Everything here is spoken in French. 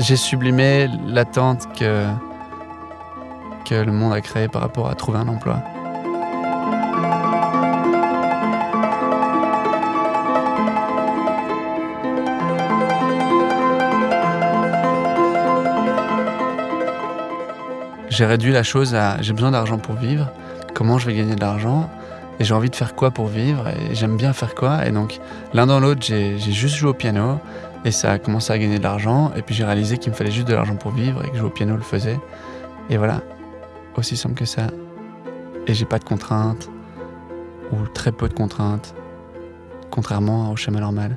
j'ai sublimé l'attente que, que le monde a créée par rapport à trouver un emploi. J'ai réduit la chose à j'ai besoin d'argent pour vivre, comment je vais gagner de l'argent? Et j'ai envie de faire quoi pour vivre et j'aime bien faire quoi. Et donc l'un dans l'autre j'ai juste joué au piano et ça a commencé à gagner de l'argent. Et puis j'ai réalisé qu'il me fallait juste de l'argent pour vivre et que jouer au piano le faisait et voilà. Aussi simple que ça. Et j'ai pas de contraintes ou très peu de contraintes contrairement au schéma normal.